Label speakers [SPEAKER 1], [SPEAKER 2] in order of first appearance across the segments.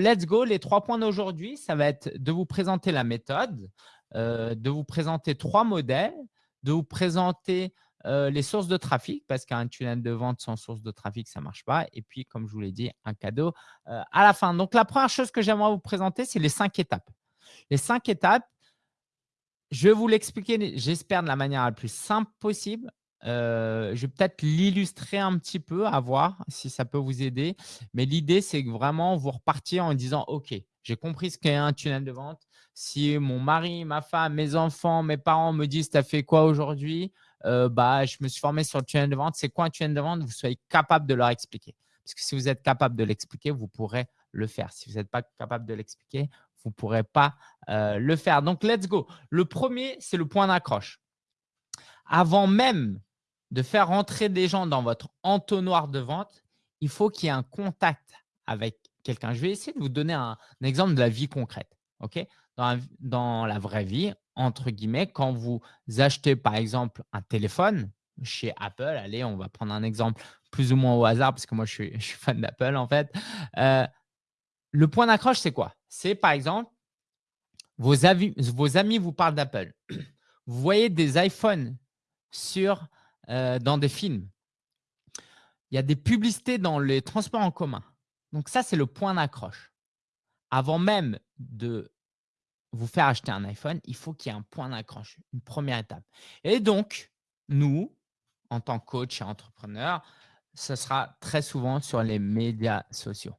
[SPEAKER 1] let's go, les trois points d'aujourd'hui, ça va être de vous présenter la méthode, euh, de vous présenter trois modèles, de vous présenter euh, les sources de trafic, parce qu'un tunnel de vente sans source de trafic, ça ne marche pas. Et puis, comme je vous l'ai dit, un cadeau euh, à la fin. Donc, la première chose que j'aimerais vous présenter, c'est les cinq étapes. Les cinq étapes, je vais vous l'expliquer, j'espère, de la manière la plus simple possible. Euh, je vais peut-être l'illustrer un petit peu, à voir si ça peut vous aider. Mais l'idée, c'est que vraiment, vous repartiez en disant « Ok, j'ai compris ce qu'est un tunnel de vente. Si mon mari, ma femme, mes enfants, mes parents me disent « Tu as fait quoi aujourd'hui? Euh, bah, Je me suis formé sur le tunnel de vente. C'est quoi un tunnel de vente ?» Vous soyez capable de leur expliquer. Parce que si vous êtes capable de l'expliquer, vous pourrez le faire. Si vous n'êtes pas capable de l'expliquer, vous ne pourrez pas euh, le faire. Donc, let's go. Le premier, c'est le point d'accroche. Avant même de faire rentrer des gens dans votre entonnoir de vente, il faut qu'il y ait un contact avec quelqu'un. Je vais essayer de vous donner un, exemple de la vie concrète. ok? Dans, la, vraie vie, entre guillemets, quand vous achetez par exemple un téléphone chez Apple, allez, on va prendre un exemple plus ou moins au hasard parce que moi, je suis, fan d'Apple en fait. Euh, le point d'accroche, c'est quoi? C'est par exemple, vos, vos amis vous parlent d'Apple. Vous voyez des iPhones sur euh, dans des films. Il y a des publicités dans les transports en commun. Donc ça, c'est le point d'accroche. Avant même de vous faire acheter un iPhone, il faut qu'il y ait un point d'accroche, une première étape. Et donc, nous, en tant que coach et entrepreneur, ce sera très souvent sur les médias sociaux.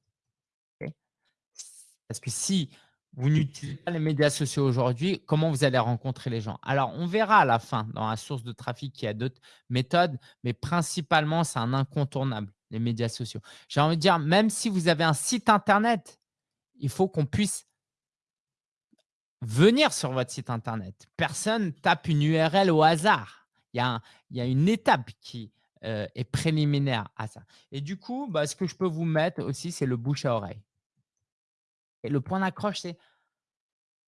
[SPEAKER 1] Parce que si vous n'utilisez pas les médias sociaux aujourd'hui, comment vous allez rencontrer les gens? Alors, on verra à la fin dans la source de trafic qu'il y a d'autres méthodes, mais principalement, c'est un incontournable, les médias sociaux. J'ai envie de dire, même si vous avez un site Internet, il faut qu'on puisse venir sur votre site Internet. Personne tape une URL au hasard. Il y a, une étape qui euh, est préliminaire à ça. Et du coup, bah, ce que je peux vous mettre aussi, c'est le bouche à oreille. Et le point d'accroche, c'est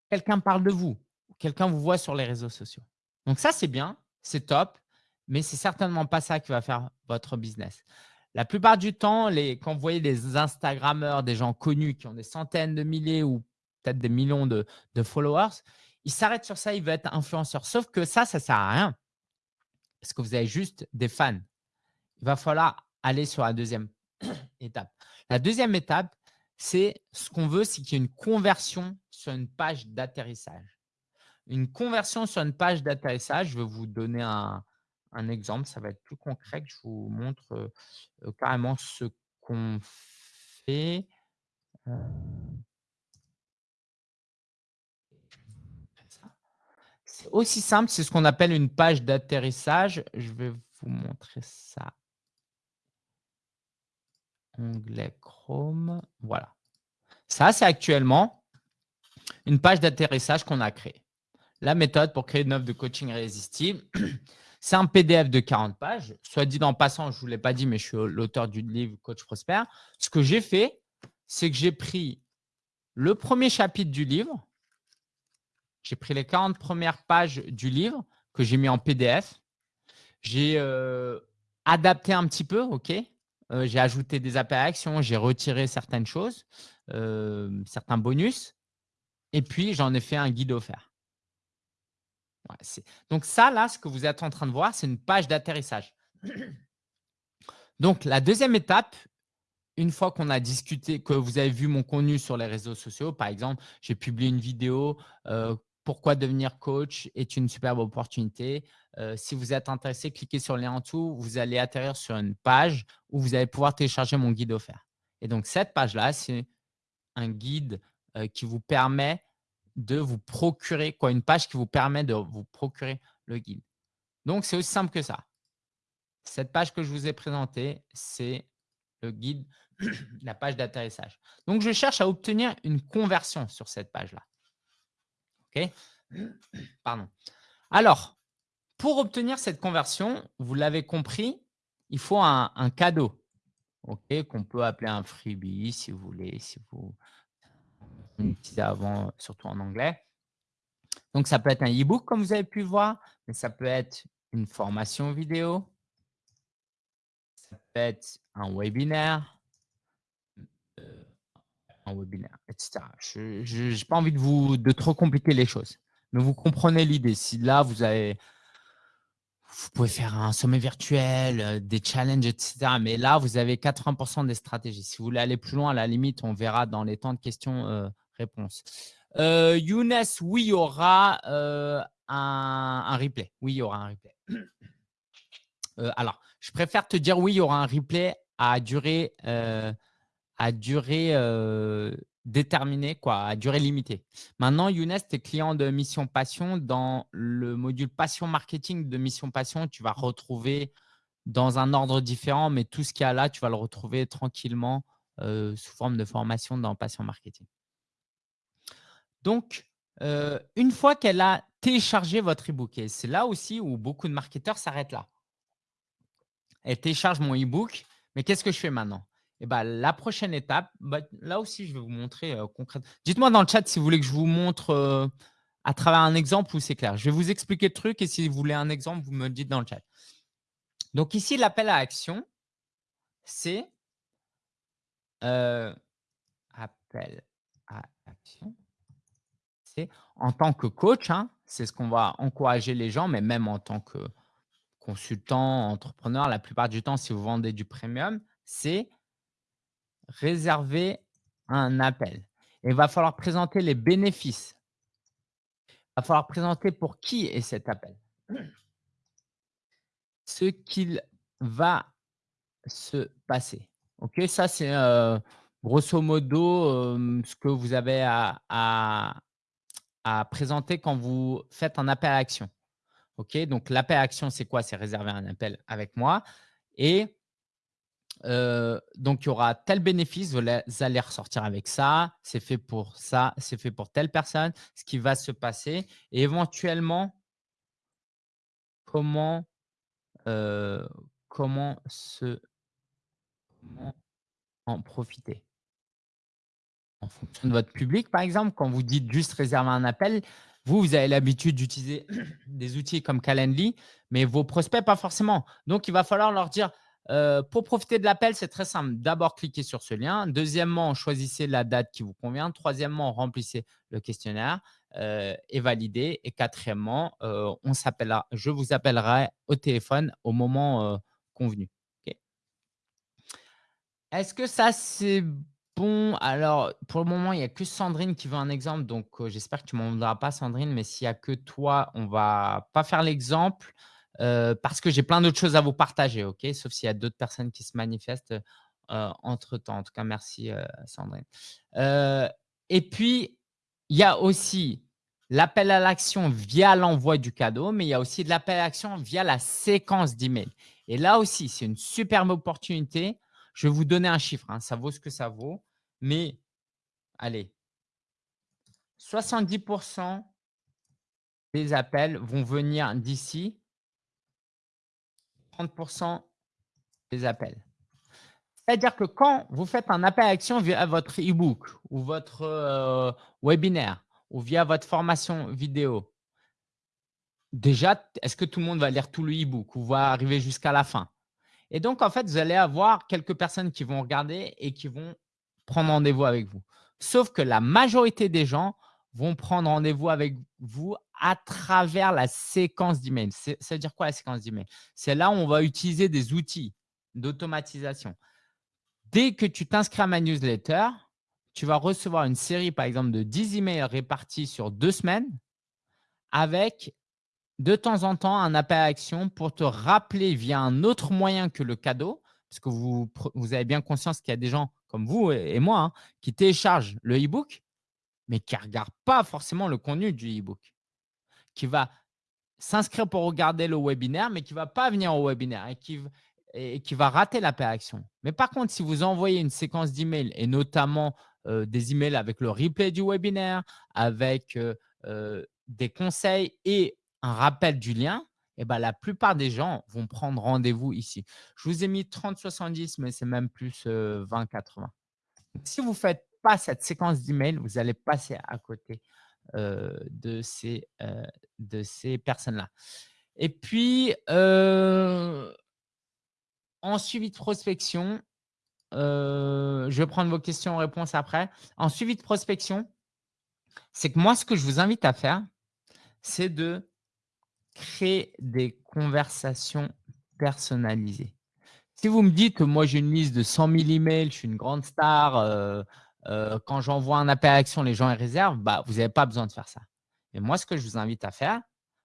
[SPEAKER 1] quelqu'un parle de vous, quelqu'un vous voit sur les réseaux sociaux. Donc ça, c'est bien, c'est top, mais c'est certainement pas ça qui va faire votre business. La plupart du temps, quand vous voyez des Instagrammeurs, des gens connus qui ont des centaines de milliers ou peut-être des millions de, followers, ils s'arrêtent sur ça, ils veulent être influenceurs. Sauf que ça, ça ne sert à rien parce que vous avez juste des fans. Il va falloir aller sur la deuxième étape. La deuxième étape, c'est ce qu'on veut, c'est qu'il y ait une conversion sur une page d'atterrissage. Une conversion sur une page d'atterrissage, je vais vous donner un, exemple, ça va être plus concret je vous montre euh, carrément ce qu'on fait. Euh. C'est aussi simple, c'est ce qu'on appelle une page d'atterrissage. Je vais vous montrer ça onglet Chrome. Voilà. Ça, c'est actuellement une page d'atterrissage qu'on a créée. La méthode pour créer une offre de coaching irrésistible, c'est un PDF de 40 pages. Soit dit en passant, je ne vous l'ai pas dit, mais je suis l'auteur du livre Coach Prosper. Ce que j'ai fait, c'est que j'ai pris le premier chapitre du livre, j'ai pris les 40 premières pages du livre que j'ai mis en PDF. J'ai euh, adapté un petit peu, OK? Euh, j'ai ajouté des appels à j'ai retiré certaines choses, euh, certains bonus, et puis j'en ai fait un guide offert. donc ça, là, ce que vous êtes en train de voir, c'est une page d'atterrissage. Donc, la deuxième étape, une fois qu'on a discuté, que vous avez vu mon contenu sur les réseaux sociaux, par exemple, j'ai publié une vidéo euh, pourquoi devenir coach est une superbe opportunité. Euh, si vous êtes intéressé, cliquez sur le lien en dessous. Vous allez atterrir sur une page où vous allez pouvoir télécharger mon guide offert. Et donc, cette page-là, c'est un guide euh, qui vous permet de vous procurer, quoi, une page qui vous permet de vous procurer le guide. Donc, c'est aussi simple que ça. Cette page que je vous ai présentée, c'est le guide, la page d'atterrissage. Donc, je cherche à obtenir une conversion sur cette page-là. Pardon. Alors, pour obtenir cette conversion, vous l'avez compris, il faut un, cadeau qu'on peut appeler un freebie si vous voulez, si vous utilisez avant, surtout en anglais. Donc, ça peut être un e-book comme vous avez pu voir, mais ça peut être une formation vidéo, ça peut être un webinaire, euh, un webinaire, etc. Je n'ai pas envie de, vous, de trop compliquer les choses. Mais vous comprenez l'idée. Si là, vous avez vous pouvez faire un sommet virtuel, euh, des challenges, etc. Mais là, vous avez 80% des stratégies. Si vous voulez aller plus loin, à la limite, on verra dans les temps de questions-réponses. Euh, euh, Younes, oui, il y aura un, un, replay. Oui, il y aura un replay. alors, je préfère te dire oui, il y aura un replay à durée, à durée déterminé, quoi, à durée limitée. Maintenant, Younes, tu es client de Mission Passion. Dans le module Passion Marketing de Mission Passion, tu vas retrouver dans un ordre différent, mais tout ce qu'il y a là, tu vas le retrouver tranquillement euh, sous forme de formation dans Passion Marketing. Donc, euh, une fois qu'elle a téléchargé votre e-book, et c'est là aussi où beaucoup de marketeurs s'arrêtent là. Elle télécharge mon e-book, mais qu'est-ce que je fais maintenant? Et bah, la prochaine étape, bah, là aussi, je vais vous montrer concrètement. Dites-moi dans le chat si vous voulez que je vous montre à travers un exemple ou c'est clair. Je vais vous expliquer le truc et si vous voulez un exemple, vous me le dites dans le chat. Donc ici, l'appel à action, c'est appel à action. C'est en tant que coach, hein, c'est ce qu'on va encourager les gens, mais même en tant que consultant, entrepreneur, la plupart du temps, si vous vendez du premium, c'est réserver un appel. il va falloir présenter les bénéfices. Il va falloir présenter pour qui est cet appel. Ce qu'il va se passer. Ok, ça c'est euh, grosso modo euh, ce que vous avez à, présenter quand vous faites un appel à action. Ok, donc l'appel à action c'est quoi? C'est réserver un appel avec moi et euh, donc, il y aura tel bénéfice, vous allez ressortir avec ça, c'est fait pour ça, c'est fait pour telle personne, ce qui va se passer et éventuellement, comment, euh, comment, se, en profiter? En fonction de votre public, par exemple, quand vous dites juste réserver un appel, vous, vous avez l'habitude d'utiliser des outils comme Calendly, mais vos prospects, pas forcément. Donc, il va falloir leur dire – euh, pour profiter de l'appel, c'est très simple. D'abord, cliquez sur ce lien. Deuxièmement, choisissez la date qui vous convient. Troisièmement, remplissez le questionnaire euh, et validez. Et quatrièmement, euh, on je vous appellerai au téléphone au moment convenu. Est-ce que ça, c'est bon? Alors, pour le moment, il n'y a que Sandrine qui veut un exemple. Donc, j'espère que tu ne m'en voudras pas, Sandrine. Mais s'il n'y a que toi, on ne va pas faire l'exemple. Euh, parce que j'ai plein d'autres choses à vous partager, ok? Sauf s'il y a d'autres personnes qui se manifestent euh, entre-temps. En tout cas, merci euh, Sandrine. et puis, il y a aussi l'appel à l'action via l'envoi du cadeau, mais il y a aussi de l'appel à l'action via la séquence d'email. Et là aussi, c'est une superbe opportunité. Je vais vous donner un chiffre, hein. ça vaut ce que ça vaut. Mais allez, 70% des appels vont venir d'ici 30% des appels. C'est-à-dire que quand vous faites un appel à action via votre e-book ou votre euh, webinaire ou via votre formation vidéo, déjà, est-ce que tout le monde va lire tout le e-book ou va arriver jusqu'à la fin? Et donc, en fait, vous allez avoir quelques personnes qui vont regarder et qui vont prendre rendez-vous avec vous. Sauf que la majorité des gens vont prendre rendez-vous avec vous à travers la séquence d'email. Ça veut dire quoi la séquence d'email C'est là où on va utiliser des outils d'automatisation. Dès que tu t'inscris à ma newsletter, tu vas recevoir une série, par exemple, de 10 emails répartis sur deux semaines avec de temps en temps un appel à action pour te rappeler via un autre moyen que le cadeau, parce que vous, avez bien conscience qu'il y a des gens comme vous et moi hein, qui téléchargent le e-book mais qui ne regarde pas forcément le contenu du e-book, qui va s'inscrire pour regarder le webinaire, mais qui ne va pas venir au webinaire et qui, et qui va rater l'appel action. Mais par contre, si vous envoyez une séquence d'emails et notamment euh, des emails avec le replay du webinaire, avec euh, euh, des conseils et un rappel du lien, eh ben, la plupart des gens vont prendre rendez-vous ici. Je vous ai mis 30-70, mais c'est même plus 20-80. Si vous faites cette séquence d'emails, vous allez passer à côté euh, de ces, euh, ces personnes-là. Et puis, euh, en suivi de prospection, je vais prendre vos questions-réponses après. En suivi de prospection, c'est que moi, ce que je vous invite à faire, c'est de créer des conversations personnalisées. Si vous me dites moi, j'ai une liste de 100 000 emails, je suis une grande star, quand j'envoie un appel à action, les gens réservent, bah, vous n'avez pas besoin de faire ça. Et moi, ce que je vous invite à faire,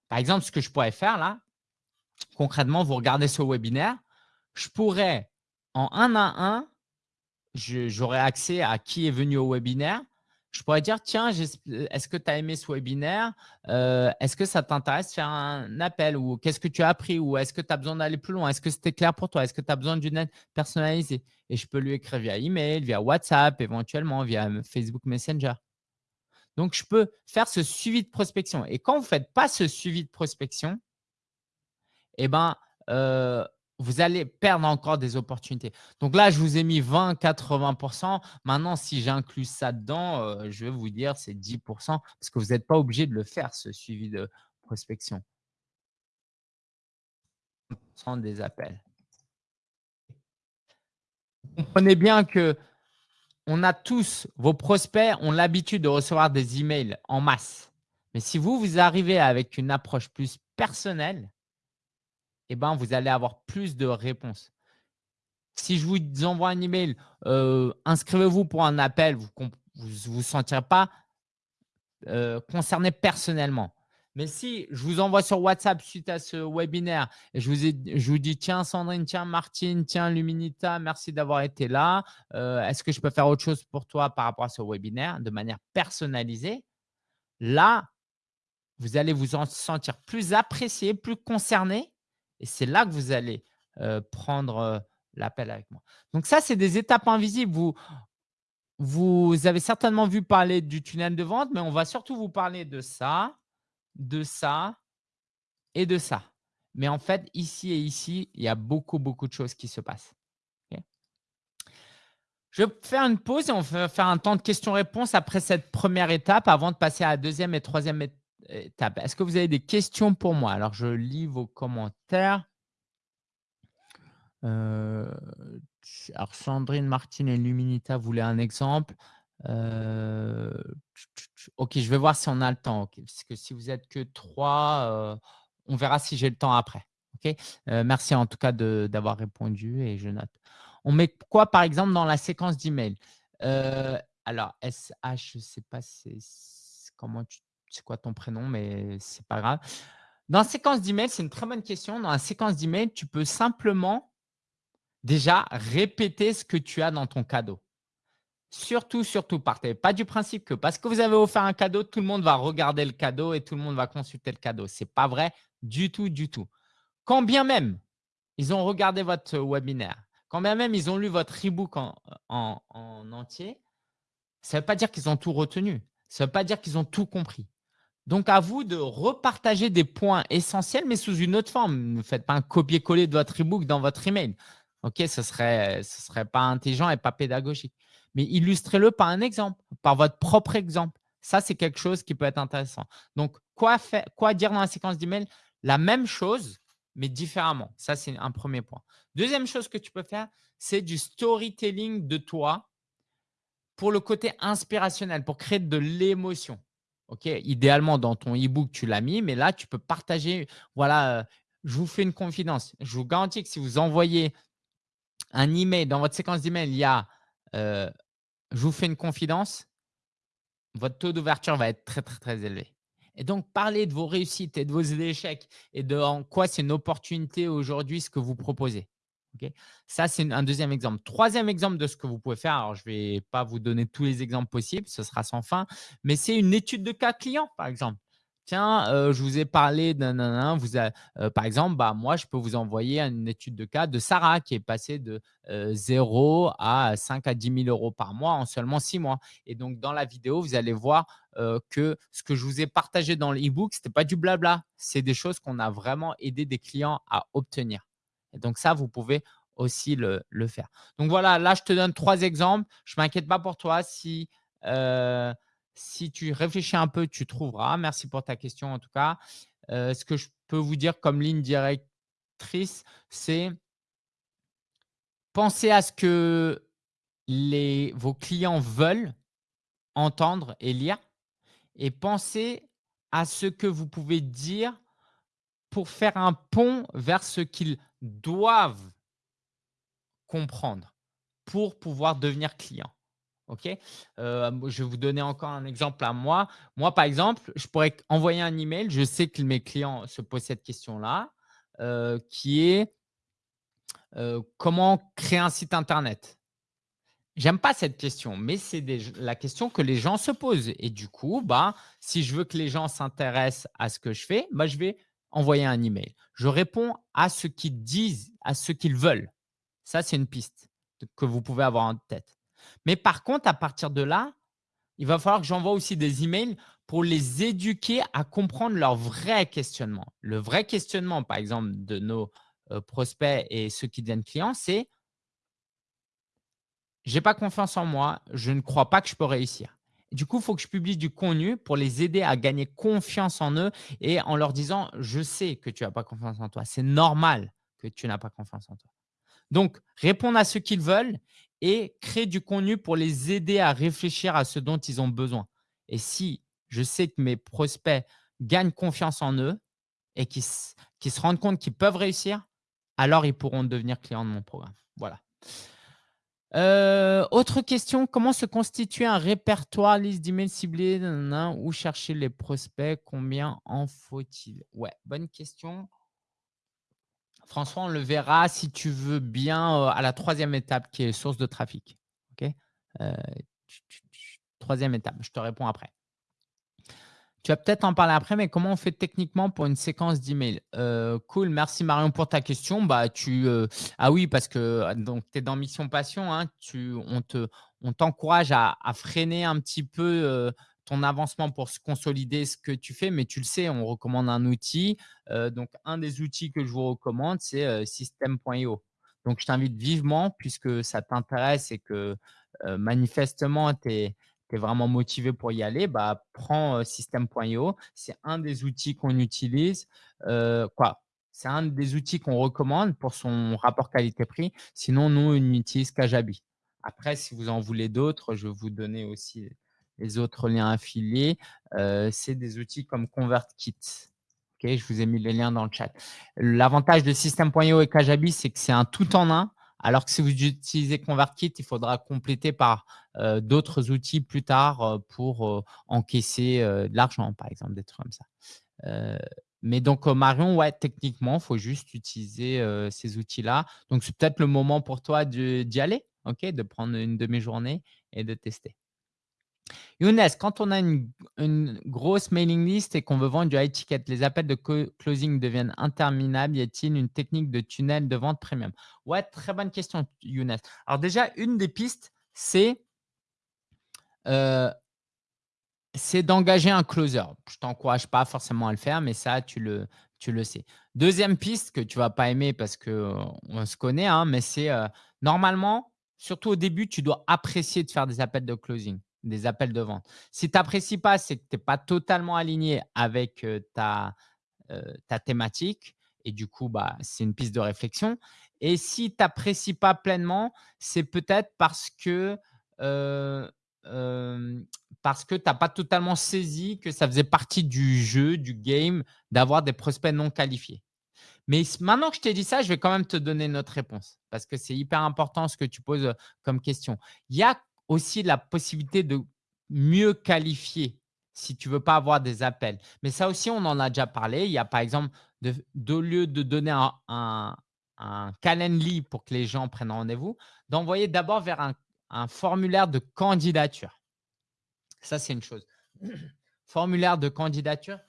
[SPEAKER 1] par exemple, ce que je pourrais faire là, concrètement, vous regardez ce webinaire, je pourrais en un à un, j'aurai accès à qui est venu au webinaire. Je pourrais dire, tiens, est-ce que tu as aimé ce webinaire? Euh, Est-ce que ça t'intéresse de faire un appel? Ou qu'est-ce que tu as appris? Ou est-ce que tu as besoin d'aller plus loin? Est-ce que c'était clair pour toi? Est-ce que tu as besoin d'une aide personnalisée? Et je peux lui écrire via email, via WhatsApp, éventuellement via Facebook Messenger. Donc, je peux faire ce suivi de prospection. Et quand vous ne faites pas ce suivi de prospection, eh ben, euh, vous allez perdre encore des opportunités. Donc là, je vous ai mis 20, 80% Maintenant, si j'inclus ça dedans, euh, je vais vous dire c'est 10% parce que vous n'êtes pas obligé de le faire, ce suivi de prospection. des appels. Comprenez bien que on a tous, vos prospects ont l'habitude de recevoir des emails en masse. Mais si vous, vous arrivez avec une approche plus personnelle, eh ben, vous allez avoir plus de réponses. Si je vous envoie un email, euh, inscrivez-vous pour un appel, vous ne vous, sentirez pas euh, concerné personnellement. Mais si je vous envoie sur WhatsApp suite à ce webinaire et je vous, je vous dis tiens Sandrine, tiens Martine, tiens Luminita, merci d'avoir été là. Euh, est-ce que je peux faire autre chose pour toi par rapport à ce webinaire de manière personnalisée? Là, vous allez vous en sentir plus apprécié, plus concerné et c'est là que vous allez euh, prendre euh, l'appel avec moi. Donc ça, c'est des étapes invisibles. Vous avez certainement vu parler du tunnel de vente, mais on va surtout vous parler de ça, de ça et de ça. Mais en fait, ici et ici, il y a beaucoup, beaucoup de choses qui se passent. Je vais faire une pause et on va faire un temps de questions-réponses après cette première étape avant de passer à la deuxième et troisième étape. Est-ce que vous avez des questions pour moi? Alors, je lis vos commentaires. Euh, alors, Sandrine, Martine et Luminita voulaient un exemple. Euh, ok, je vais voir si on a le temps. Parce que si vous êtes que trois, euh, on verra si j'ai le temps après. Ok, merci en tout cas d'avoir répondu et je note. On met quoi par exemple dans la séquence d'email Alors SH, je ne sais pas comment c'est quoi ton prénom, mais c'est pas grave. Dans la séquence d'email, c'est une très bonne question. Dans la séquence d'email, tu peux simplement déjà répéter ce que tu as dans ton cadeau. Surtout, surtout, partez pas du principe que parce que vous avez offert un cadeau, tout le monde va regarder le cadeau et tout le monde va consulter le cadeau. Ce n'est pas vrai du tout, du tout. Quand bien même ils ont regardé votre webinaire, quand bien même ils ont lu votre e-book en, en entier, ça ne veut pas dire qu'ils ont tout retenu. Ça ne veut pas dire qu'ils ont tout compris. Donc, à vous de repartager des points essentiels, mais sous une autre forme. Ne faites pas un copier-coller de votre e-book dans votre email. OK, ce ne serait, ce serait pas intelligent et pas pédagogique. Mais illustrez-le par un exemple, par votre propre exemple. Ça, c'est quelque chose qui peut être intéressant. Donc, quoi, faire, quoi dire dans la séquence d'email La même chose, mais différemment. Ça, c'est un premier point. Deuxième chose que tu peux faire, c'est du storytelling de toi pour le côté inspirationnel, pour créer de l'émotion. Ok, idéalement, dans ton e-book, tu l'as mis, mais là, tu peux partager. Voilà, euh, je vous fais une confidence. Je vous garantis que si vous envoyez un email, dans votre séquence d'email, il y a euh, je vous fais une confidence, votre taux d'ouverture va être très, très, très élevé. Et donc, parler de vos réussites et de vos échecs et de en quoi c'est une opportunité aujourd'hui ce que vous proposez. Ça, c'est un deuxième exemple. Troisième exemple de ce que vous pouvez faire. Alors, je ne vais pas vous donner tous les exemples possibles, ce sera sans fin, mais c'est une étude de cas client, par exemple. Tiens, euh, je vous ai parlé d'un… Euh, par exemple, bah, moi, je peux vous envoyer une étude de cas de Sarah qui est passée de 0 euh, à 5 à 10 000 euros par mois en seulement 6 mois. Et donc, dans la vidéo, vous allez voir que ce que je vous ai partagé dans l'e-book, ce n'était pas du blabla. C'est des choses qu'on a vraiment aidé des clients à obtenir. Et donc, ça, vous pouvez aussi le, faire. Donc, voilà, là, je te donne trois exemples. Je ne m'inquiète pas pour toi si… Si tu réfléchis un peu, tu trouveras. Merci pour ta question en tout cas. Euh, ce que je peux vous dire comme ligne directrice, c'est penser à ce que vos clients veulent entendre et lire et pensez à ce que vous pouvez dire pour faire un pont vers ce qu'ils doivent comprendre pour pouvoir devenir client. OK? Heu, je vais vous donner encore un exemple à moi. Moi, par exemple, je pourrais envoyer un email, je sais que mes clients se posent cette question-là, heu, qui est, heu: «Comment créer un site internet?» J'aime pas cette question, mais c'est la question que les gens se posent et du coup, bah, si je veux que les gens s'intéressent à ce que je fais, bah, je vais envoyer un email. Je réponds à ce qu'ils disent, à ce qu'ils veulent. Ça, c'est une piste que vous pouvez avoir en tête. Mais par contre, à partir de là, il va falloir que j'envoie aussi des emails pour les éduquer à comprendre leur vrai questionnement. Le vrai questionnement, par exemple, de nos, heu, prospects et ceux qui deviennent clients, c'est j'ai pas confiance en moi, je ne crois pas que je peux réussir. Du coup, il faut que je publie du contenu pour les aider à gagner confiance en eux et en leur disant: «Je sais que tu as pas confiance en toi, c'est normal que tu n'as pas confiance en toi». Donc, répondre à ce qu'ils veulent et créer du contenu pour les aider à réfléchir à ce dont ils ont besoin. Et si je sais que mes prospects gagnent confiance en eux et qu'ils se rendent compte qu'ils peuvent réussir, alors ils pourront devenir clients de mon programme. Voilà. Heu, autre question, comment se constituer un répertoire, liste d'emails ciblés, où chercher les prospects? Combien en faut-il? Ouais, bonne question. François, on le verra si tu veux bien, heu, à la troisième étape qui est source de trafic. OK? Heu, 3 étape, je te réponds après. Tu vas peut-être en parler après, mais comment on fait techniquement pour une séquence d'emails? Heu, cool, merci Marion pour ta question. Bah, tu, ah oui, parce que tu es dans Mission Passion, hein, tu on te on t'encourage à freiner un petit peu, ton avancement pour se consolider ce que tu fais, mais tu le sais, on recommande un outil. Heu, donc un des outils que je vous recommande, c'est, heu, System.io. Donc je t'invite vivement puisque ça t'intéresse et que, heu, manifestement tu es vraiment motivé pour y aller, bah, prends, heu, System.io. C'est un des outils qu'on utilise, quoi, c'est un des outils qu'on recommande pour son rapport qualité-prix. Sinon, nous, on utilise Kajabi. Après, si vous en voulez d'autres, je vais vous donner aussi les autres liens affiliés. C'est des outils comme ConvertKit. OK, je vous ai mis les liens dans le chat. L'avantage de System.io et Kajabi, c'est que c'est un tout en un, alors que si vous utilisez ConvertKit, il faudra compléter par euh, d'autres outils plus tard euh, pour euh, encaisser de l'argent, par exemple, des trucs comme ça. mais donc, Marion, ouais, techniquement, il faut juste utiliser ces outils-là. Donc, c'est peut-être le moment pour toi d'y aller, de prendre une demi-journée et de tester. Younes, quand on a une, grosse mailing list et qu'on veut vendre du high ticket, les appels de closing deviennent interminables. Y a-t-il une technique de tunnel de vente premium? Ouais, très bonne question, Younes. Alors déjà, une des pistes, c'est euh, d'engager un closer. Je ne t'encourage pas forcément à le faire, mais ça, tu le, sais. Deuxième piste que tu ne vas pas aimer parce qu'on se connaît, hein, mais c'est euh, normalement, surtout au début, tu dois apprécier de faire des appels de closing des appels de vente. Si tu n'apprécies pas, c'est que tu n'es pas totalement aligné avec ta, thématique et du coup, bah, c'est une piste de réflexion. Et si tu n'apprécies pas pleinement, c'est peut-être parce que parce que tu n'as pas totalement saisi que ça faisait partie du jeu, du game, d'avoir des prospects non qualifiés. Mais maintenant que je t'ai dit ça, je vais quand même te donner notre réponse parce que c'est hyper important ce que tu poses comme question. Il y a aussi la possibilité de mieux qualifier si tu ne veux pas avoir des appels. Mais ça aussi, on en a déjà parlé. Il y a par exemple, de, lieu de donner un, un, calendly pour que les gens prennent rendez-vous, d'envoyer d'abord vers un, un formulaire de candidature. Ça, c'est une chose. formulaire de candidature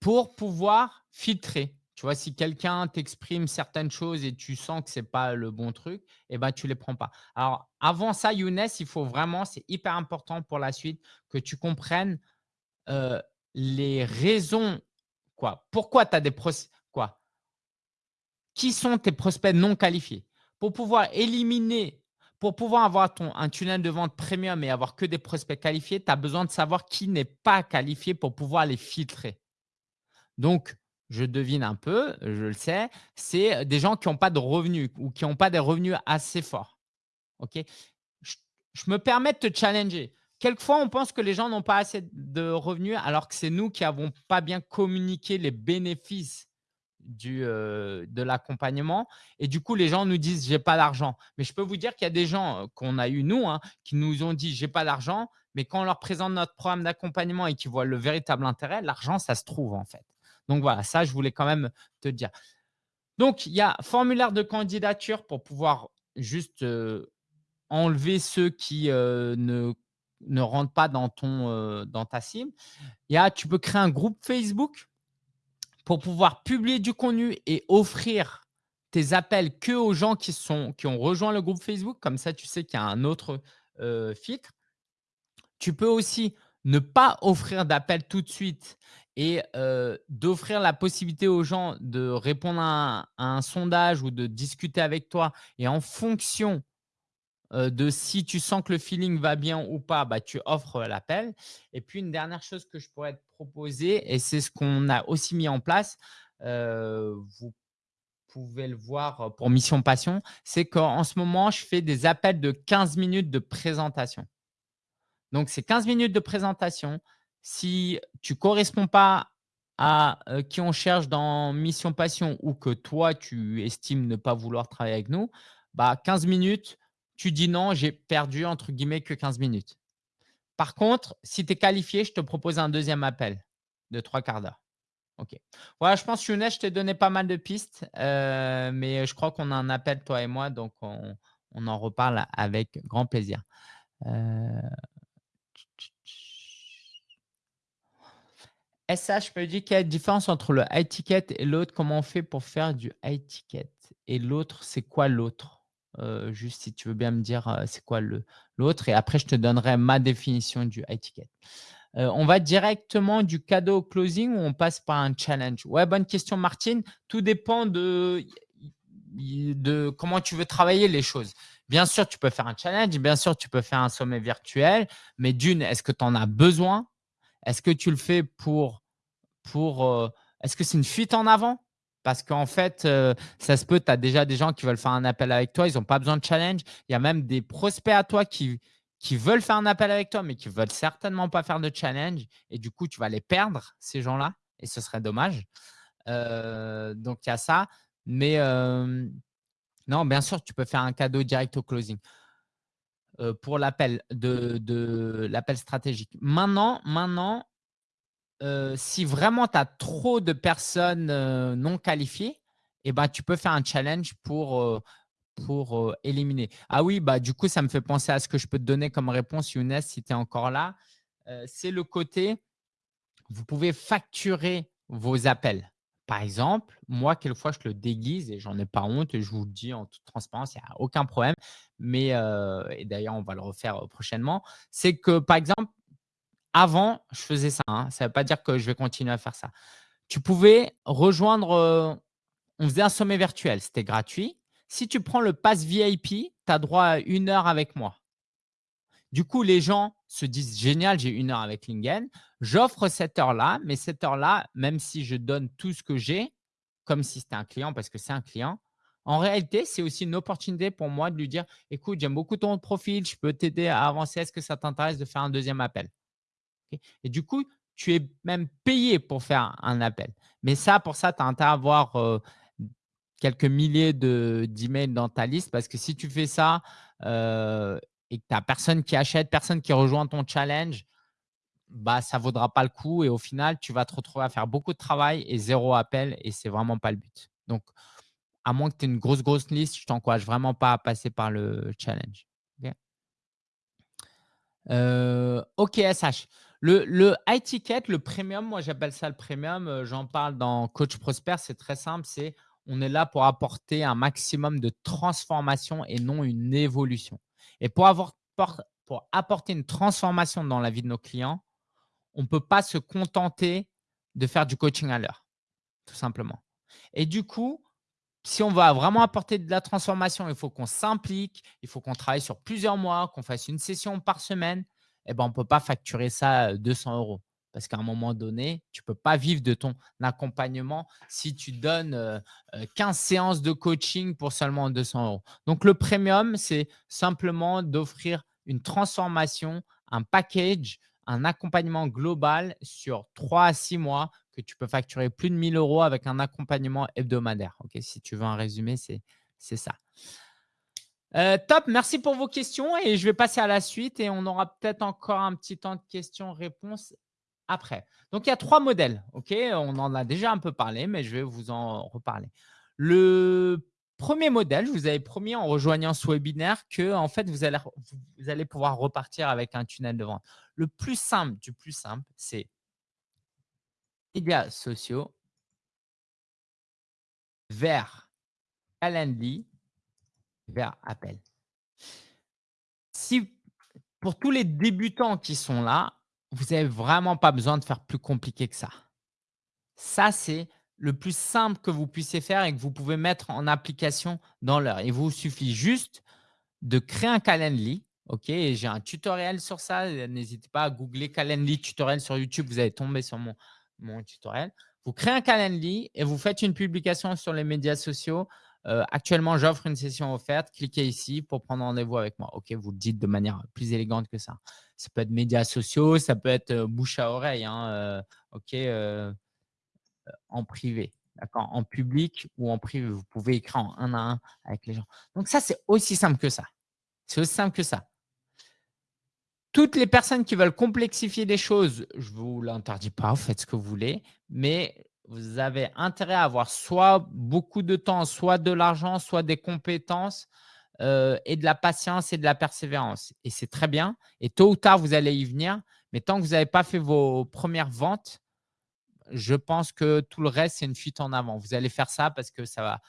[SPEAKER 1] pour pouvoir filtrer. Tu vois, si quelqu'un t'exprime certaines choses et tu sens que ce n'est pas le bon truc, eh ben, tu ne les prends pas. Alors, avant ça, Younes, il faut vraiment, c'est hyper important pour la suite, que tu comprennes les raisons. Quoi Pourquoi tu as des prospects quoi Qui sont tes prospects non qualifiés? Pour pouvoir éliminer, pour pouvoir avoir un tunnel de vente premium et avoir que des prospects qualifiés, tu as besoin de savoir qui n'est pas qualifié pour pouvoir les filtrer. Donc, je devine un peu, je le sais, c'est des gens qui n'ont pas de revenus ou qui n'ont pas des revenus assez forts. Je, me permets de te challenger. Quelquefois, on pense que les gens n'ont pas assez de revenus alors que c'est nous qui n'avons pas bien communiqué les bénéfices du, de l'accompagnement. Et du coup, les gens nous disent « j'ai pas d'argent ». Mais je peux vous dire qu'il y a des gens qu'on a eu, nous, hein, qui nous ont dit « j'ai pas d'argent », mais quand on leur présente notre programme d'accompagnement et qu'ils voient le véritable intérêt, l'argent, ça se trouve en fait. Donc voilà, ça, je voulais quand même te dire. Donc, il y a formulaire de candidature pour pouvoir juste enlever ceux qui ne, ne rentrent pas dans, ton, dans ta cible. Il y a, tu peux créer un groupe Facebook pour pouvoir publier du contenu et offrir tes appels que aux gens qui, sont, qui ont rejoint le groupe Facebook. Comme ça, tu sais qu'il y a un autre filtre. Tu peux aussi ne pas offrir d'appel tout de suite et d'offrir la possibilité aux gens de répondre à un, sondage ou de discuter avec toi. Et en fonction de si tu sens que le feeling va bien ou pas, bah, tu offres l'appel. Et puis, une dernière chose que je pourrais te proposer, et c'est ce qu'on a aussi mis en place, vous pouvez le voir pour Mission Passion, c'est qu'en ce moment, je fais des appels de 15 minutes de présentation. Donc, c'est 15 minutes de présentation. Si tu ne corresponds pas à qui on cherche dans Mission Passion ou que toi, tu estimes ne pas vouloir travailler avec nous, bah 15 minutes, tu dis non, j'ai perdu entre guillemets que 15 minutes. Par contre, si tu es qualifié, je te propose un deuxième appel de trois quarts d'heure. Ok. Voilà, je pense, Younes, je t'ai donné pas mal de pistes, mais je crois qu'on a un appel, toi et moi, donc on, en reparle avec grand plaisir. SH me dit qu'il y a une différence entre le high ticket et l'autre. Comment on fait pour faire du high ticket? Et l'autre, c'est quoi l'autre? Euh, Juste si tu veux bien me dire euh, c'est quoi l'autre. Et après, je te donnerai ma définition du high ticket. Euh, on va directement du cadeau au closing ou on passe par un challenge? Ouais, bonne question, Martine. Tout dépend de, de comment tu veux travailler les choses. Bien sûr, tu peux faire un challenge. Bien sûr, tu peux faire un sommet virtuel. Mais d'une, est-ce que tu en as besoin? Est-ce que tu le fais pour… euh, Est-ce que c'est une fuite en avant? Parce qu'en fait, euh, ça se peut, tu as déjà des gens qui veulent faire un appel avec toi. Ils n'ont pas besoin de challenge. Il y a même des prospects à toi qui, qui veulent faire un appel avec toi, mais qui ne veulent certainement pas faire de challenge. Et du coup, tu vas les perdre, ces gens-là. Et ce serait dommage. Euh, donc, il y a ça. Mais non, bien sûr, tu peux faire un cadeau direct au closing. Euh, pour l'appel de, l'appel stratégique. Maintenant, maintenant euh, si vraiment tu as trop de personnes euh, non qualifiées, eh ben, tu peux faire un challenge pour, pour éliminer. Ah oui, bah, du coup, ça me fait penser à ce que je peux te donner comme réponse, Younes, si tu es encore là. C'est le côté, vous pouvez facturer vos appels. Par exemple, moi, quelquefois, je le déguise et j'en ai pas honte et je vous le dis en toute transparence, il n'y a aucun problème. Mais, d'ailleurs, on va le refaire prochainement. C'est que, par exemple, avant, je faisais ça. Hein, ça ne veut pas dire que je vais continuer à faire ça. Tu pouvais rejoindre, on faisait un sommet virtuel, c'était gratuit. Si tu prends le pass VIP, tu as droit à une heure avec moi. Du coup, les gens se disent génial, j'ai une heure avec Lingen. J'offre cette heure-là, mais cette heure-là, même si je donne tout ce que j'ai, comme si c'était un client, parce que c'est un client, en réalité, c'est aussi une opportunité pour moi de lui dire écoute, j'aime beaucoup ton profil, je peux t'aider à avancer. Est-ce que ça t'intéresse de faire un deuxième appel? Et du coup, tu es même payé pour faire un appel. Mais ça, pour ça, tu as intérêt à avoir euh, quelques milliers d'emails dans ta liste parce que si tu fais ça euh, et que tu n'as personne qui achète, personne qui rejoint ton challenge, bah, ça ne vaudra pas le coup. Et au final, tu vas te retrouver à faire beaucoup de travail et zéro appel. Et ce n'est vraiment pas le but. Donc, à moins que tu aies une grosse, grosse liste, je t'encourage vraiment pas à passer par le challenge. OK, SH. Euh, le, le high ticket, le premium, moi j'appelle ça le premium. Euh, j'en parle dans Coach Prosper. C'est très simple. C'est on est là pour apporter un maximum de transformation et non une évolution. Et pour, apporter une transformation dans la vie de nos clients, on ne peut pas se contenter de faire du coaching à l'heure, tout simplement. Et du coup, si on va vraiment apporter de la transformation, il faut qu'on s'implique, il faut qu'on travaille sur plusieurs mois, qu'on fasse une session par semaine. Eh ben, on ne peut pas facturer ça 200 euros Parce qu'à un moment donné, tu ne peux pas vivre de ton accompagnement si tu donnes 15 séances de coaching pour seulement 200 euros. Donc, le premium, c'est simplement d'offrir une transformation, un package, un accompagnement global sur 3 à 6 mois que tu peux facturer plus de 1000 euros avec un accompagnement hebdomadaire. si tu veux un résumé, c'est ça. Euh, top, merci pour vos questions et je vais passer à la suite et on aura peut-être encore un petit temps de questions-réponses après. Donc, il y a trois modèles. on en a déjà un peu parlé, mais je vais vous en reparler. Le premier modèle, je vous avais promis en rejoignant ce webinaire que en fait, vous allez, vous allez pouvoir repartir avec un tunnel de vente. Le plus simple du plus simple, c'est médias sociaux vers Calendly vers appel. Si pour tous les débutants qui sont là, vous n'avez vraiment pas besoin de faire plus compliqué que ça. Ça, c'est le plus simple que vous puissiez faire et que vous pouvez mettre en application dans l'heure. Il vous suffit juste de créer un Calendly. OK, j'ai un tutoriel sur ça. N'hésitez pas à googler Calendly tutoriel sur YouTube. Vous allez tomber sur mon, tutoriel. Vous créez un Calendly et vous faites une publication sur les médias sociaux euh, actuellement, j'offre une session offerte. Cliquez ici pour prendre rendez-vous avec moi. Vous le dites de manière plus élégante que ça. Ça peut être médias sociaux, ça peut être bouche à oreille. Hein, OK, en privé. D'accord En public ou en privé. Vous pouvez écrire en un à un avec les gens. Donc, ça, c'est aussi simple que ça. C'est aussi simple que ça. Toutes les personnes qui veulent complexifier les choses, je ne vous l'interdis pas, vous faites ce que vous voulez, mais vous avez intérêt à avoir soit beaucoup de temps, soit de l'argent, soit des compétences euh, et de la patience et de la persévérance. Et c'est très bien. Et tôt ou tard, vous allez y venir. Mais tant que vous n'avez pas fait vos premières ventes, je pense que tout le reste, c'est une fuite en avant. Vous allez faire ça parce que ça va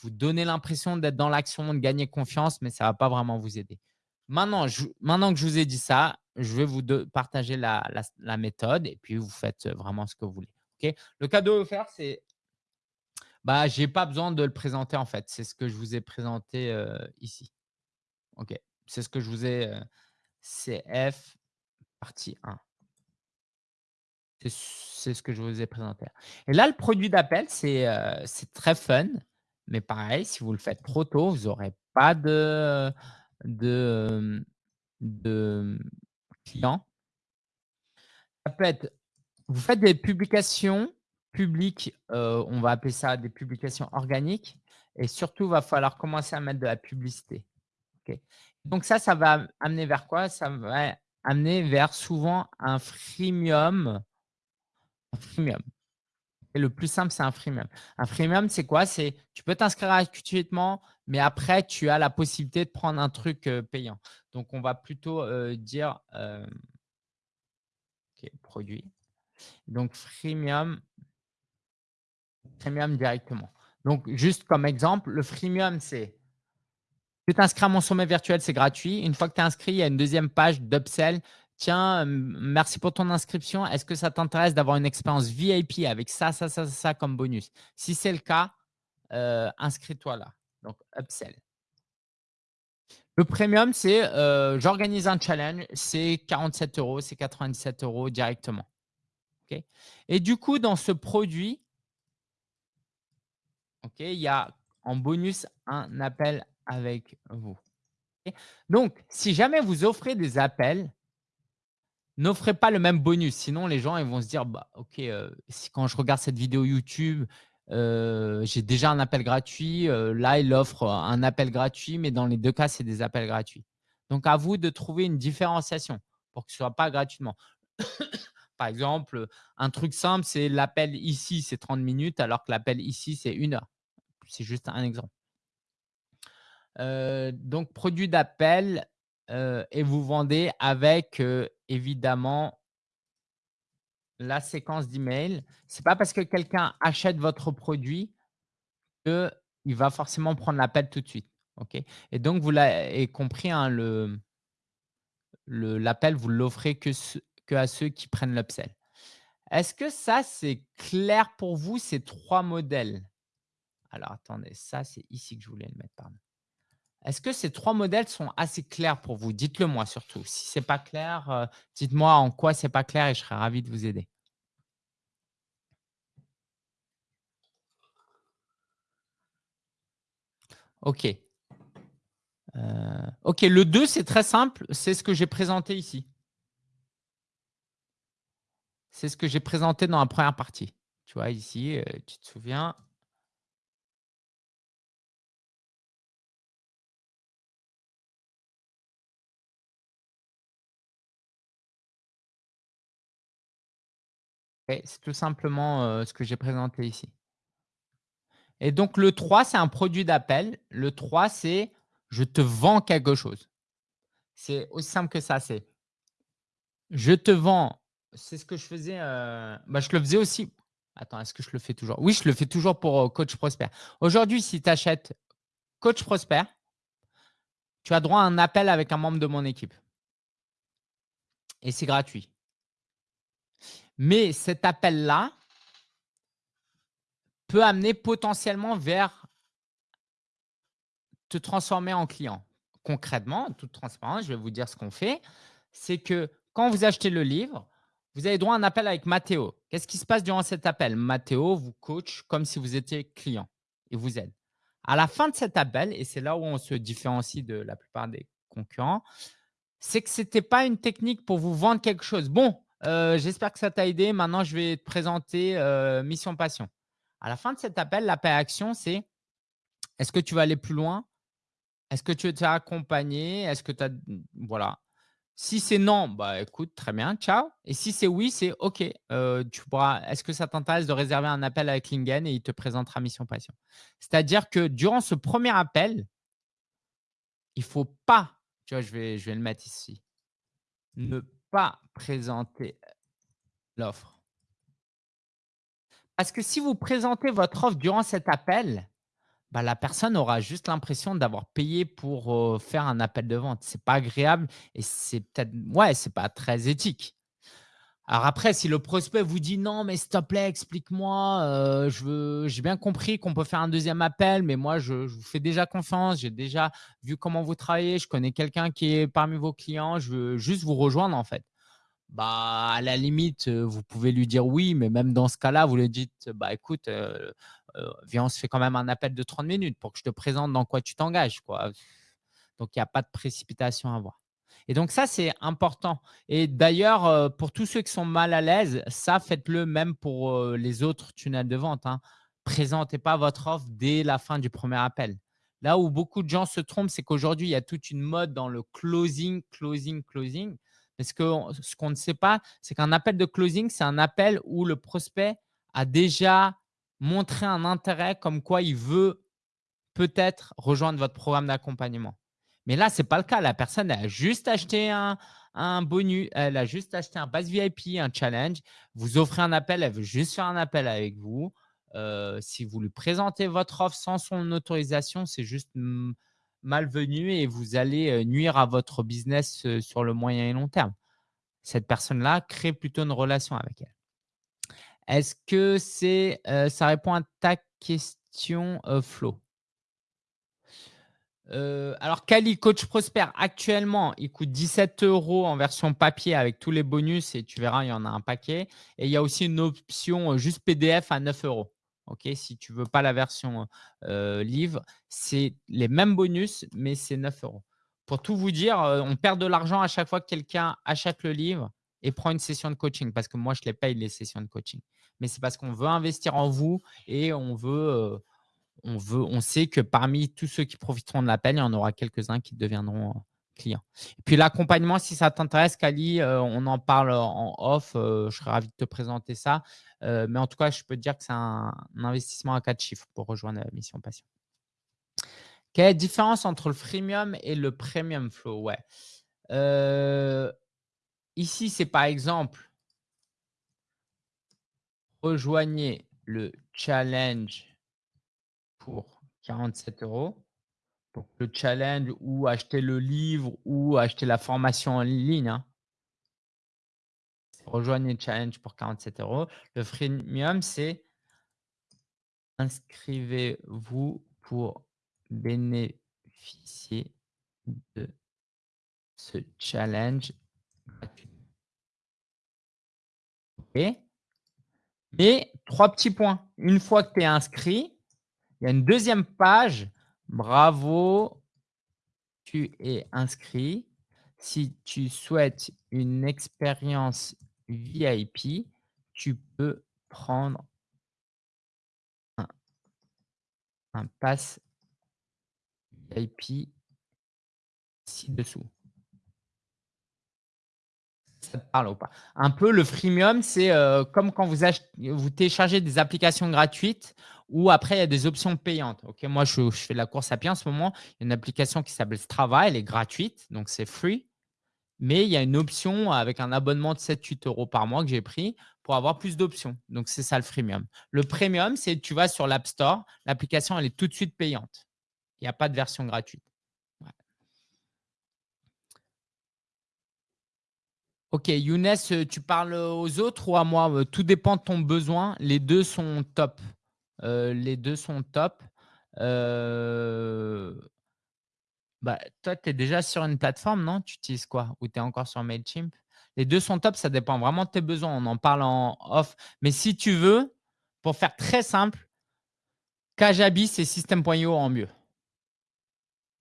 [SPEAKER 1] vous donner l'impression d'être dans l'action, de gagner confiance, mais ça ne va pas vraiment vous aider. Maintenant, maintenant que je vous ai dit ça, je vais vous partager la méthode et puis vous faites vraiment ce que vous voulez. Le cadeau offert, c'est bah, je n'ai pas besoin de le présenter en fait. C'est ce que je vous ai présenté ici. OK. C'est ce que je vous ai. CF partie 1. C'est ce que je vous ai présenté. Et là, le produit d'appel, c'est très fun. Mais pareil, si vous le faites trop tôt, vous n'aurez pas de, de, de clients. Ça peut vous faites des publications publiques, euh, on va appeler ça des publications organiques. Et surtout, il va falloir commencer à mettre de la publicité. Donc ça, ça va amener vers quoi? Ça va amener vers souvent un freemium. Un freemium. Et le plus simple, c'est un freemium. Un freemium, c'est quoi? C'est tu peux t'inscrire gratuitement, mais après, tu as la possibilité de prendre un truc euh, payant. Donc, on va plutôt euh, dire produit. Donc, freemium, freemium directement. Donc, juste comme exemple, le freemium, c'est tu t'inscris à mon sommet virtuel, c'est gratuit. Une fois que tu es inscrit, il y a une deuxième page d'upsell. Tiens, merci pour ton inscription. Est-ce que ça t'intéresse d'avoir une expérience VIP avec ça, ça, ça, ça comme bonus? Si c'est le cas, euh, inscris-toi là. Donc, upsell. Le premium, c'est euh, j'organise un challenge, c'est 47 euros, c'est 97 euros directement. Et du coup, dans ce produit, il y a en bonus un appel avec vous. Donc, si jamais vous offrez des appels, n'offrez pas le même bonus. Sinon, les gens ils vont se dire, bah, OK, euh, quand je regarde cette vidéo YouTube, euh, j'ai déjà un appel gratuit. Euh, là, il offre un appel gratuit, mais dans les deux cas, c'est des appels gratuits. Donc, à vous de trouver une différenciation pour que ce ne soit pas gratuitement. Par exemple, un truc simple, c'est l'appel ici, c'est 30 minutes, alors que l'appel ici, c'est une heure. C'est juste un exemple. Euh, donc, produit d'appel euh, et vous vendez avec euh, évidemment la séquence d'email. Ce n'est pas parce que quelqu'un achète votre produit qu'il va forcément prendre l'appel tout de suite. ok? Et donc, vous l'avez compris, hein, l'appel, vous l'offrez que, qu'à ceux qui prennent l'upsell. Est-ce que ça, c'est clair pour vous, ces trois modèles? Alors, attendez, ça, c'est ici que je voulais le mettre. Est-ce que ces trois modèles sont assez clairs pour vous? Dites-le moi surtout. Si ce n'est pas clair, euh, dites-moi en quoi ce n'est pas clair et je serai ravi de vous aider. OK. Euh, OK, le 2, c'est très simple. C'est ce que j'ai présenté ici. C'est ce que j'ai présenté dans la première partie. Tu vois ici, euh, tu te souviens? c'est tout simplement, euh, ce que j'ai présenté ici. Et donc le 3, c'est un produit d'appel. Le 3, c'est je te vends quelque chose. C'est aussi simple que ça, c'est je te vends c'est ce que je faisais, euh, bah, je le faisais aussi attends, est-ce que je le fais toujours? Oui, je le fais toujours pour, euh, Coach Prosper. Aujourd'hui, si tu achètes Coach Prosper, tu as droit à un appel avec un membre de mon équipe et c'est gratuit. Mais cet appel-là peut amener potentiellement vers te transformer en client. Concrètement, en toute transparence, je vais vous dire ce qu'on fait, c'est que quand vous achetez le livre, vous avez droit à un appel avec Mathéo. Qu'est-ce qui se passe durant cet appel? Mathéo vous coach comme si vous étiez client et vous aide. À la fin de cet appel, et c'est là où on se différencie de la plupart des concurrents, c'est que ce n'était pas une technique pour vous vendre quelque chose. Bon, euh, j'espère que ça t'a aidé. Maintenant, je vais te présenter euh, Mission Passion. À la fin de cet appel, l'appel action, c'est est-ce que tu vas aller plus loin? Est-ce que tu veux accompagné Est-ce que tu as… Voilà. Si c'est non, bah écoute, très bien, ciao. Et si c'est oui, c'est OK. Euh, tu pourras. Est-ce que ça t'intéresse de réserver un appel avec Lingen et il te présentera Mission Passion C'est-à-dire que durant ce premier appel, il ne faut pas, tu vois, je vais, je vais le mettre ici, ne pas présenter l'offre. Parce que si vous présentez votre offre durant cet appel, bah, la personne aura juste l'impression d'avoir payé pour faire un appel de vente. Ce n'est pas agréable et c'est peut-être, ouais, c'est pas très éthique. Alors après, si le prospect vous dit non, mais s'il te plaît, explique-moi, j'ai bien compris qu'on peut faire un deuxième appel, mais moi, je, je vous fais déjà confiance, j'ai déjà vu comment vous travaillez, je connais quelqu'un qui est parmi vos clients, je veux juste vous rejoindre en fait bah, à la limite, vous pouvez lui dire oui, mais même dans ce cas-là, vous lui dites, bah, écoute, viens, on se fait quand même un appel de 30 minutes pour que je te présente dans quoi tu t'engages. Donc, il n'y a pas de précipitation à avoir. Et donc, ça, c'est important. Et d'ailleurs, pour tous ceux qui sont mal à l'aise, ça, faites-le même pour les autres tunnels de vente. Hein. Présentez pas votre offre dès la fin du premier appel. Là où beaucoup de gens se trompent, c'est qu'aujourd'hui, il y a toute une mode dans le closing, closing, closing. Parce que ce qu'on ne sait pas, c'est qu'un appel de closing, c'est un appel où le prospect a déjà montré un intérêt comme quoi il veut peut-être rejoindre votre programme d'accompagnement. Mais là, ce n'est pas le cas. La personne a juste acheté un, bonus, elle a juste acheté un base VIP, un challenge. Vous offrez un appel, elle veut juste faire un appel avec vous. Euh, si vous lui présentez votre offre sans son autorisation, c'est juste malvenu et vous allez nuire à votre business sur le moyen et long terme. Cette personne-là crée plutôt une relation avec elle. Est-ce que c'est, ça répond à ta question, Flo? Alors, Kali, Coach Prosper, actuellement, il coûte 17 euros en version papier avec tous les bonus et tu verras, il y en a un paquet. Et il y a aussi une option juste PDF à 9 euros. Ok, si tu ne veux pas la version livre, c'est les mêmes bonus, mais c'est 9 euros. Pour tout vous dire, on perd de l'argent à chaque fois que quelqu'un achète le livre et prend une session de coaching parce que moi, je les paye les sessions de coaching. Mais c'est parce qu'on veut investir en vous et on veut, on veut, on sait que parmi tous ceux qui profiteront de l'appel, il y en aura quelques-uns qui deviendront clients. Et puis l'accompagnement, si ça t'intéresse, Kali, on en parle en off. je serais ravi de te présenter ça. Euh, mais en tout cas, je peux te dire que c'est un, investissement à quatre chiffres pour rejoindre la mission Passion. Quelle différence entre le freemium et le premium flow? Ouais. Euh, ici, c'est par exemple, rejoignez le challenge pour 47 euros. Donc, le challenge ou acheter le livre ou acheter la formation en ligne. Hein. Rejoignez le challenge pour 47 euros. Le freemium, c'est inscrivez-vous pour bénéficier de ce challenge gratuit. Mais trois petits points. Une fois que tu es inscrit, il y a une deuxième page Bravo, tu es inscrit. Si tu souhaites une expérience VIP, tu peux prendre un, un pass VIP ci-dessous. Parle ou pas Un peu, le freemium, c'est euh, comme quand vous, vous téléchargez des applications gratuites ou après, il y a des options payantes. Ok, Moi, je, fais de la course à pied en ce moment. Il y a une application qui s'appelle Strava. Elle est gratuite, donc c'est free. Mais il y a une option avec un abonnement de 7-8 euros par mois que j'ai pris pour avoir plus d'options. Donc, c'est ça le freemium. Le premium, c'est tu vas sur l'App Store. L'application, elle est tout de suite payante. Il n'y a pas de version gratuite. Ok, Younes, euh, tu parles aux autres ou à moi? Euh, Tout dépend de ton besoin. Les deux sont top. Euh, les deux sont top. Bah, toi, tu es déjà sur une plateforme, non? Tu utilises quoi? Ou tu es encore sur MailChimp? Les deux sont top, ça dépend vraiment de tes besoins. On en parle en off. Mais si tu veux, pour faire très simple, Kajabi, c'est System.io en mieux.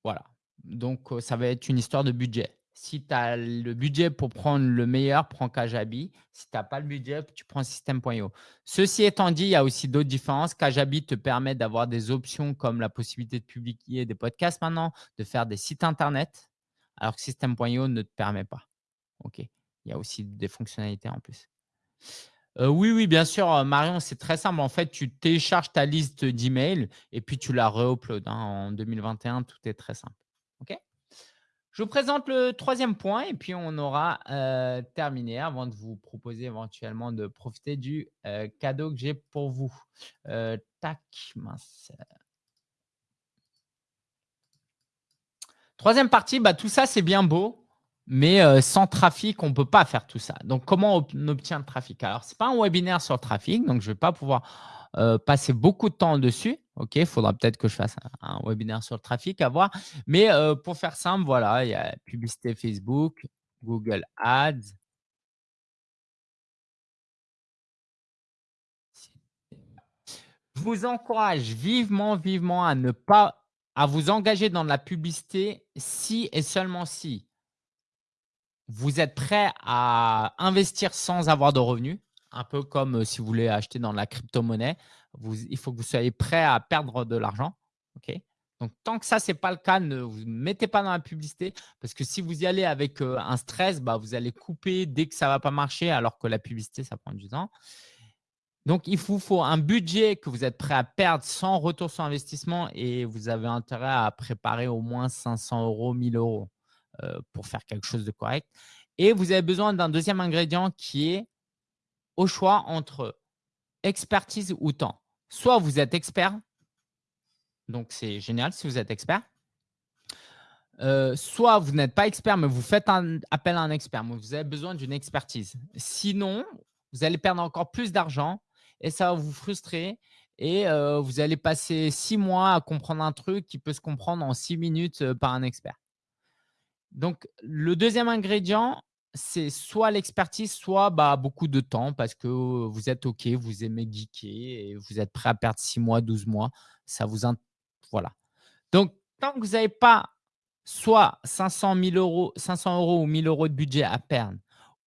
[SPEAKER 1] Voilà. Donc, ça va être une histoire de budget. Si tu as le budget pour prendre le meilleur, prends Kajabi. Si tu n'as pas le budget, tu prends System.io. Ceci étant dit, il y a aussi d'autres différences. Kajabi te permet d'avoir des options comme la possibilité de publier des podcasts maintenant, de faire des sites Internet, alors que System.io ne te permet pas. OK. Il y a aussi des fonctionnalités en plus. Euh, oui, oui, bien sûr, euh, Marion, c'est très simple. En fait, tu télécharges ta liste d'emails et puis tu la re-uploads. Hein. En 2021, tout est très simple. OK? Je vous présente le troisième point et puis on aura euh, terminé avant de vous proposer éventuellement de profiter du euh, cadeau que j'ai pour vous. Euh. Troisième partie, bah, tout ça c'est bien beau, mais sans trafic, on ne peut pas faire tout ça. Donc, comment on obtient le trafic? Alors, ce n'est pas un webinaire sur le trafic, donc je ne vais pas pouvoir passer beaucoup de temps dessus. OK, il faudra peut-être que je fasse un, webinaire sur le trafic à voir. Mais pour faire simple, voilà, il y a publicité Facebook, Google Ads. Je vous encourage vivement, vivement à ne pas à vous engager dans la publicité si et seulement si vous êtes prêt à investir sans avoir de revenus un peu comme si vous voulez acheter dans la crypto-monnaie. Il faut que vous soyez prêt à perdre de l'argent. Donc, tant que ça, ce n'est pas le cas, ne vous mettez pas dans la publicité parce que si vous y allez avec un stress, bah, vous allez couper dès que ça ne va pas marcher alors que la publicité, ça prend du temps. Donc, il vous faut un budget que vous êtes prêt à perdre sans retour sur investissement et vous avez intérêt à préparer au moins 500 euros, 1000 euros pour faire quelque chose de correct. Et vous avez besoin d'un deuxième ingrédient qui est au choix entre expertise ou temps. Soit vous êtes expert, donc c'est génial si vous êtes expert. Euh, soit vous n'êtes pas expert, mais vous faites appel à un expert. Mais vous avez besoin d'une expertise. Sinon, vous allez perdre encore plus d'argent et ça va vous frustrer. Et euh, vous allez passer six mois à comprendre un truc qui peut se comprendre en six minutes euh, par un expert. Donc, le deuxième ingrédient, c'est soit l'expertise, soit bah, beaucoup de temps parce que vous êtes OK, vous aimez geeker et vous êtes prêt à perdre 6 mois, 12 mois. Ça vous Voilà. Donc, tant que vous n'avez pas soit 500, 000 euros, 500 euros ou 1000 euros de budget à perdre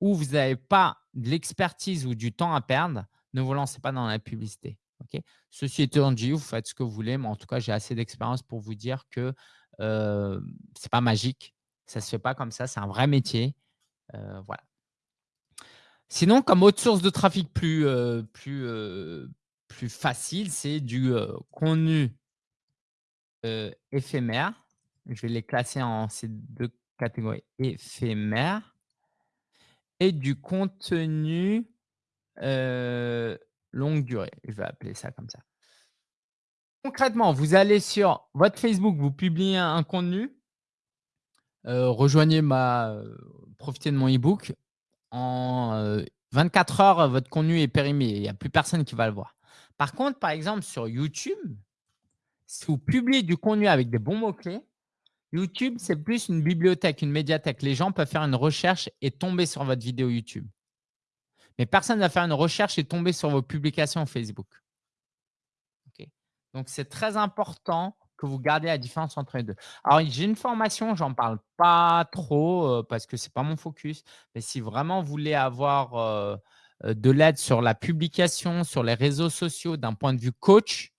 [SPEAKER 1] ou vous n'avez pas de l'expertise ou du temps à perdre, ne vous lancez pas dans la publicité. Ok? Ceci étant dit, vous faites ce que vous voulez, mais en tout cas, j'ai assez d'expérience pour vous dire que ce n'est pas magique. Ça ne se fait pas comme ça. C'est un vrai métier. Euh, voilà. Sinon, comme autre source de trafic plus, euh, plus, euh, plus facile, c'est du contenu éphémère. Je vais les classer en ces deux catégories éphémères et du contenu longue durée. Je vais appeler ça comme ça. Concrètement, vous allez sur votre Facebook, vous publiez un contenu, rejoignez ma, profitez de mon e-book. En 24 heures, votre contenu est périmé. Il n'y a plus personne qui va le voir. Par contre, par exemple, sur YouTube, si vous publiez du contenu avec des bons mots-clés, YouTube, c'est plus une bibliothèque, une médiathèque. Les gens peuvent faire une recherche et tomber sur votre vidéo YouTube. Mais personne ne va faire une recherche et tomber sur vos publications Facebook. Donc, c'est très important que vous gardez la différence entre les 2. Alors j'ai une formation, j'en parle pas trop, parce que c'est pas mon focus, mais si vraiment vous voulez avoir, de l'aide sur la publication, sur les réseaux sociaux d'un point de vue coach,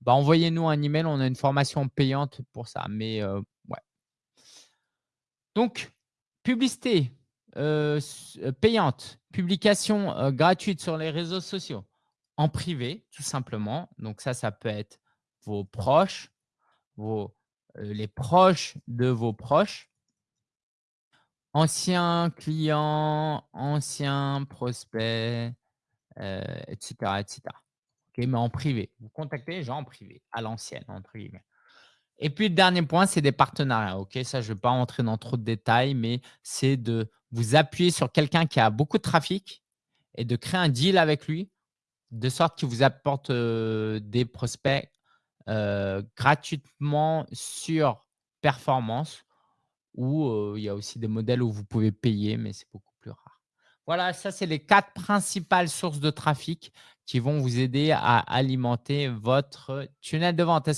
[SPEAKER 1] bah, envoyez-nous un email, on a une formation payante pour ça, mais ouais. Donc publicité, payante, publication, gratuite sur les réseaux sociaux, en privé tout simplement. Donc ça, ça peut être vos proches, vos heu, les proches de vos proches anciens clients, anciens prospects, heu, et cetera, et cetera. OK, mais en privé. Vous contactez les gens en privé, «à l'ancienne» entre guillemets. Et puis le dernier point, c'est des partenariats? Ça, je ne vais pas rentrer dans trop de détails, mais c'est de vous appuyer sur quelqu'un qui a beaucoup de trafic et de créer un deal avec lui, de sorte qu'il vous apporte, heu, des prospects, heu, gratuitement sur performance ou heu, il y a aussi des modèles où vous pouvez payer, mais c'est beaucoup plus rare. Voilà, ça, c'est les 4 principales sources de trafic qui vont vous aider à alimenter votre tunnel de vente.